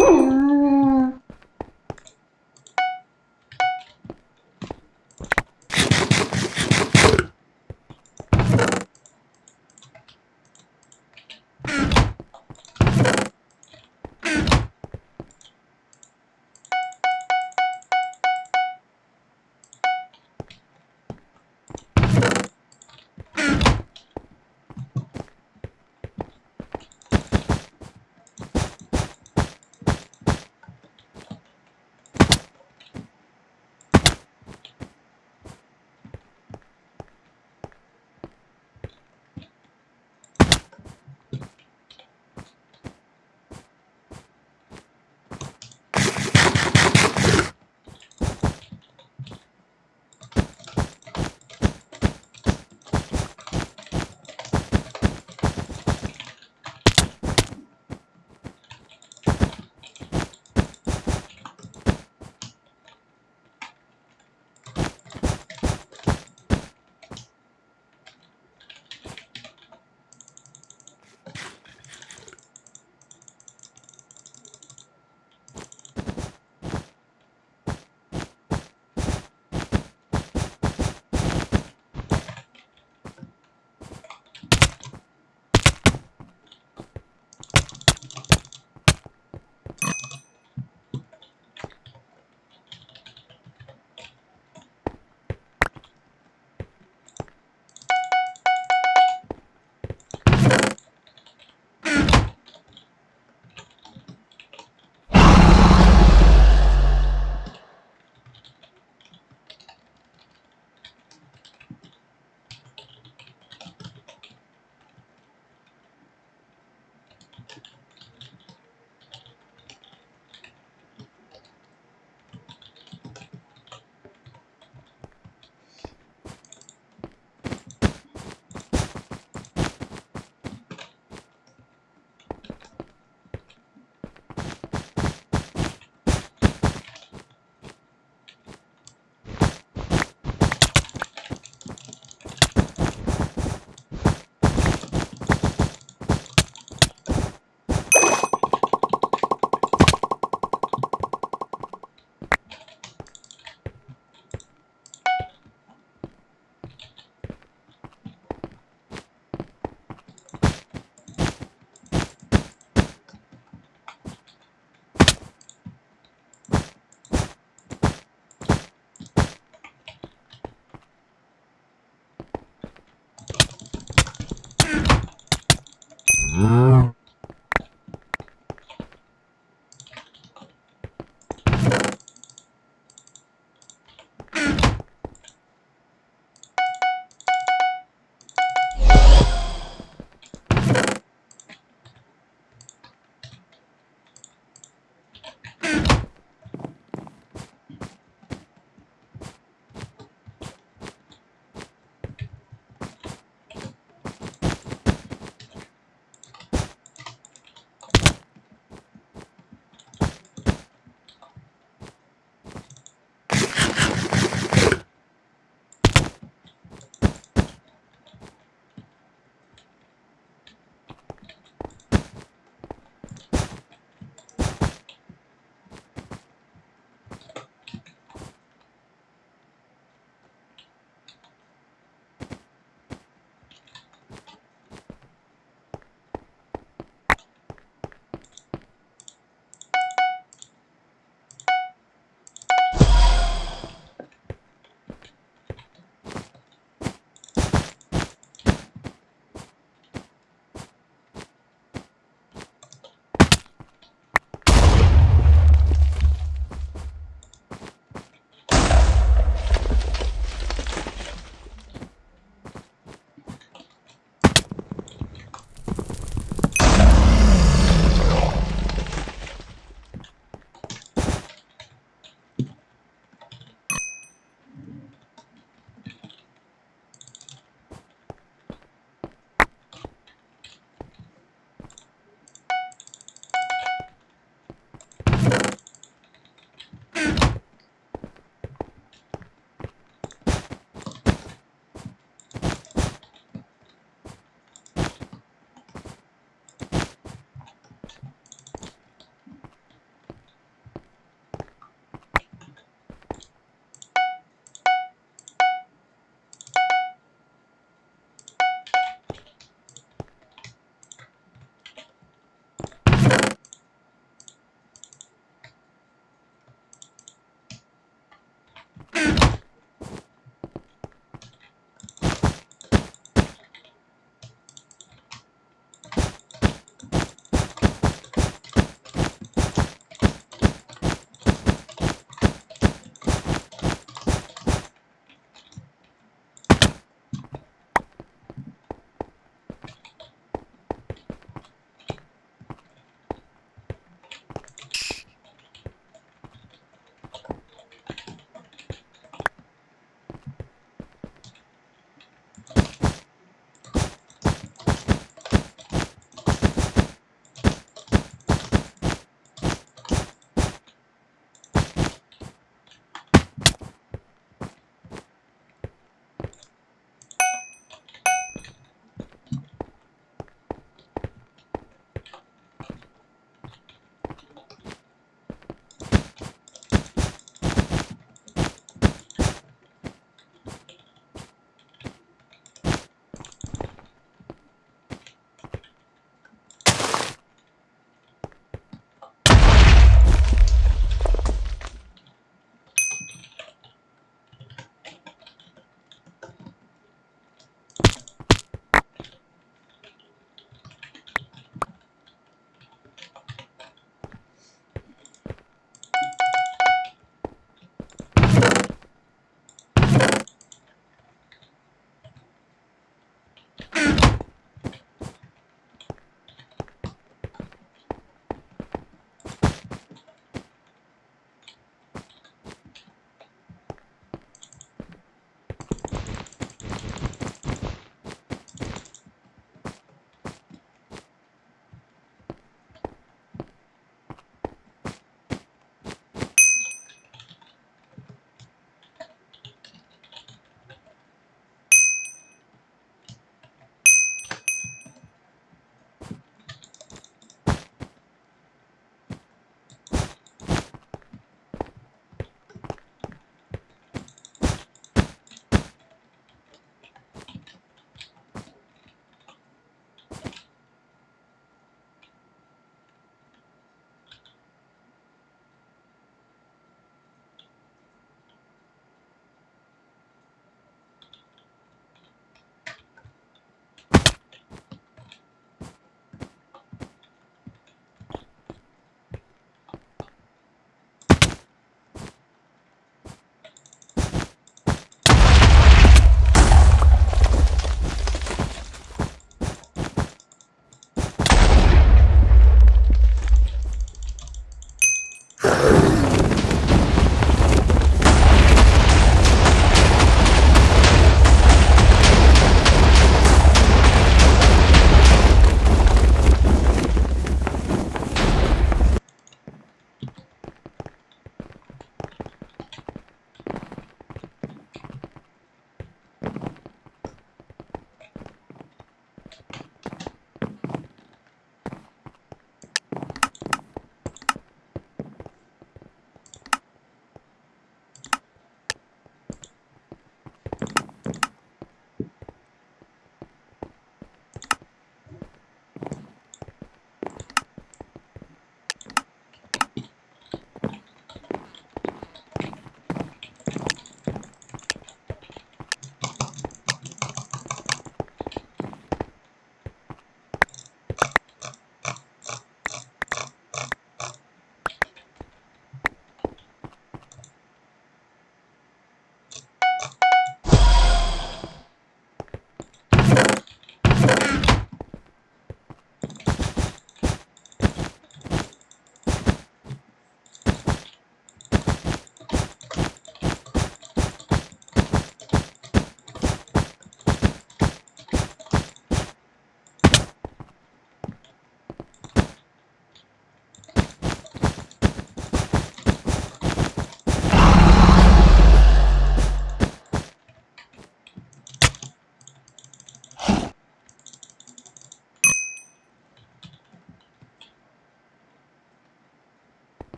Ooh.